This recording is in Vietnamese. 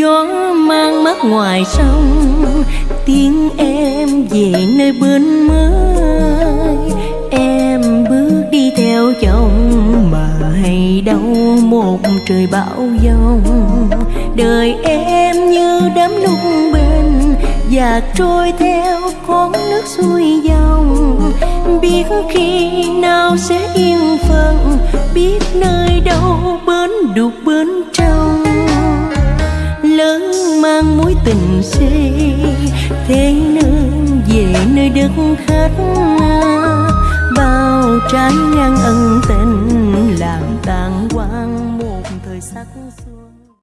gió mang mắt ngoài sông, tiếng em về nơi bên mới. Em bước đi theo chồng, mà hay đâu một trời bão giông. Đời em như đám lung bên, và trôi theo con nước xuôi dòng. Biết khi nào sẽ yên phận, biết nơi đâu bến đục bến mang mối tình xê thế nương về nơi đất khách bao trái ngang ân tình làm tàn quang một thời sắc xuân